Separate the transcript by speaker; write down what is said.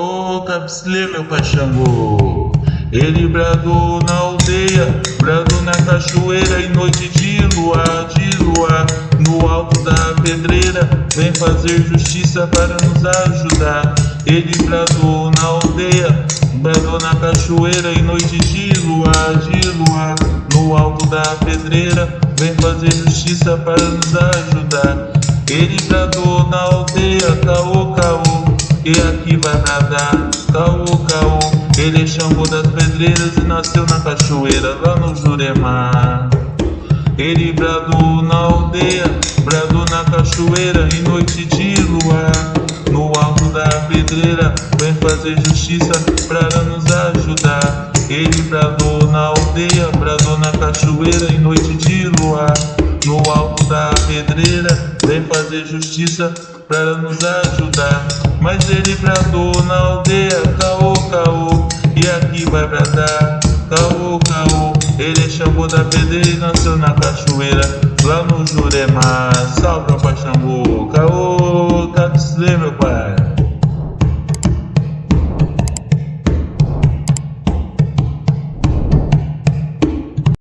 Speaker 1: Ô Capsilê, meu pai Xangô, ele bradou na aldeia, bradou na cachoeira em noite de lua, de lua, no alto da pedreira, vem fazer justiça para nos ajudar. Ele bradou na aldeia, bradou na cachoeira em noite de lua, de lua, no alto da pedreira, vem fazer justiça para nos ajudar. Ele bradou na aldeia, caô, caô, e aqui vai bradar, caô, caô. Ele é Xangô das pedreiras e nasceu na cachoeira, lá no Juremar. Ele bradou na aldeia, bradou na cachoeira, em noite de luar. No alto da pedreira, vem fazer justiça para nos ajudar. Ele bradou na aldeia, bradou na cachoeira, em noite de luar. No alto da pedreira, vem fazer justiça para nos ajudar. Mas ele bradou na aldeia, caô, caô, e aqui vai bradar, caô, caô. Ele chamou da pedreira e nasceu na cachoeira, lá no Jurema. Salve, pai Xangô, caô, Capsilê, meu pai.